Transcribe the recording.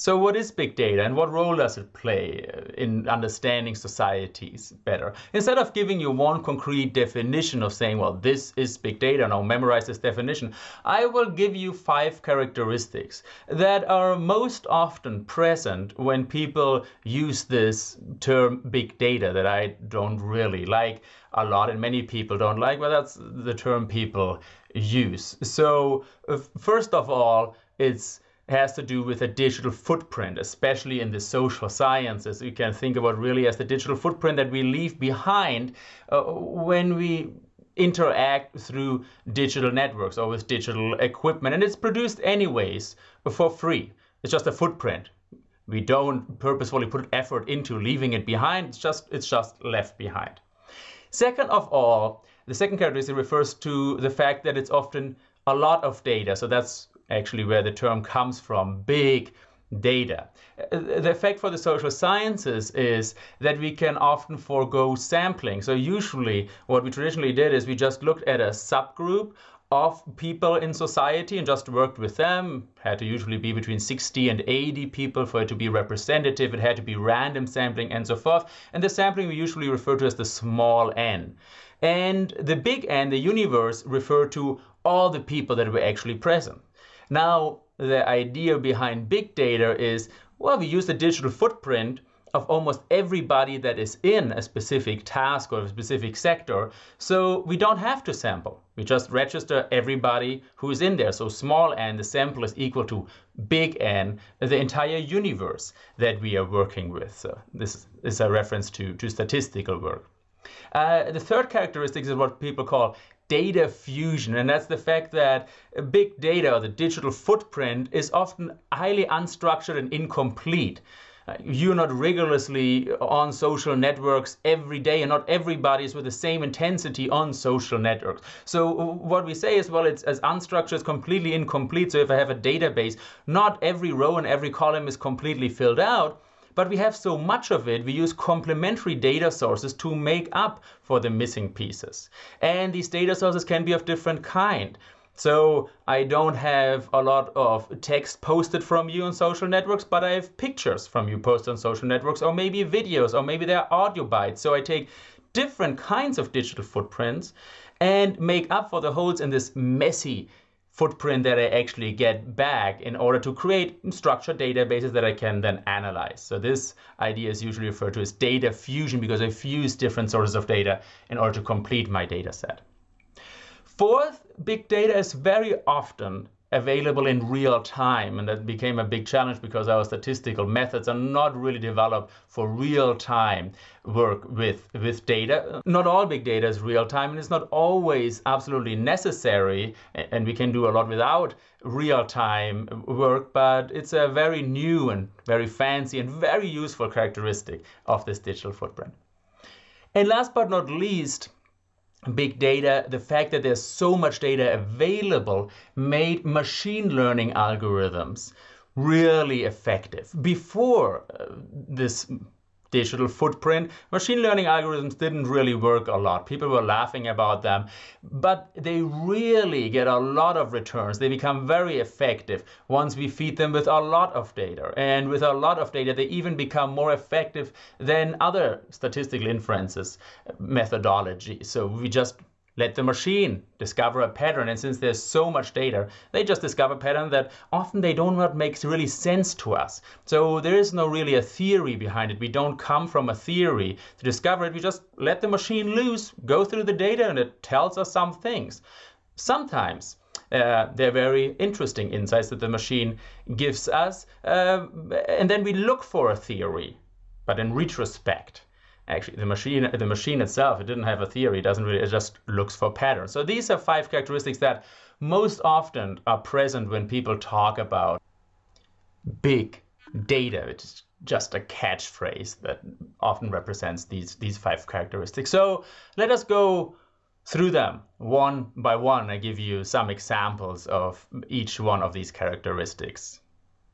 So what is big data and what role does it play uh, in understanding societies better? Instead of giving you one concrete definition of saying, well, this is big data, now memorize this definition, I will give you five characteristics that are most often present when people use this term big data that I don't really like a lot and many people don't like, but that's the term people use. So uh, first of all, it's has to do with a digital footprint, especially in the social sciences. You can think about really as the digital footprint that we leave behind uh, when we interact through digital networks or with digital equipment. And it's produced anyways for free. It's just a footprint. We don't purposefully put effort into leaving it behind. It's just, it's just left behind. Second of all, the second characteristic refers to the fact that it's often a lot of data. So that's actually where the term comes from, big data. Uh, the effect for the social sciences is that we can often forego sampling. So usually what we traditionally did is we just looked at a subgroup of people in society and just worked with them. Had to usually be between 60 and 80 people for it to be representative. It had to be random sampling and so forth. And the sampling we usually refer to as the small n. And the big N, the universe, refer to all the people that were actually present. Now, the idea behind big data is, well, we use the digital footprint of almost everybody that is in a specific task or a specific sector. So we don't have to sample. We just register everybody who's in there. So small n, the sample is equal to big N, the entire universe that we are working with. So this is a reference to, to statistical work. Uh, the third characteristic is what people call data fusion, and that's the fact that big data, or the digital footprint, is often highly unstructured and incomplete. Uh, you're not rigorously on social networks every day, and not everybody is with the same intensity on social networks. So what we say is, well, it's as unstructured, it's completely incomplete. So if I have a database, not every row and every column is completely filled out, but we have so much of it, we use complementary data sources to make up for the missing pieces. And these data sources can be of different kind. So I don't have a lot of text posted from you on social networks, but I have pictures from you posted on social networks, or maybe videos, or maybe they're audio bytes. So I take different kinds of digital footprints and make up for the holes in this messy footprint that I actually get back in order to create structured databases that I can then analyze. So this idea is usually referred to as data fusion because I fuse different sources of data in order to complete my data set. Fourth, big data is very often available in real time. And that became a big challenge because our statistical methods are not really developed for real time work with, with data. Not all big data is real time and it's not always absolutely necessary. And we can do a lot without real time work, but it's a very new and very fancy and very useful characteristic of this digital footprint. And last but not least, big data, the fact that there's so much data available made machine learning algorithms really effective. Before uh, this digital footprint. Machine learning algorithms didn't really work a lot. People were laughing about them, but they really get a lot of returns. They become very effective once we feed them with a lot of data. And with a lot of data, they even become more effective than other statistical inferences methodology. So we just let the machine discover a pattern. And since there's so much data, they just discover a pattern that often they don't what makes really sense to us. So there is no really a theory behind it. We don't come from a theory to discover it. We just let the machine loose, go through the data, and it tells us some things. Sometimes uh, they're very interesting insights that the machine gives us. Uh, and then we look for a theory. But in retrospect, actually the machine the machine itself it didn't have a theory it doesn't really it just looks for patterns. So these are five characteristics that most often are present when people talk about big data. It's just a catchphrase that often represents these these five characteristics. So let us go through them one by one i give you some examples of each one of these characteristics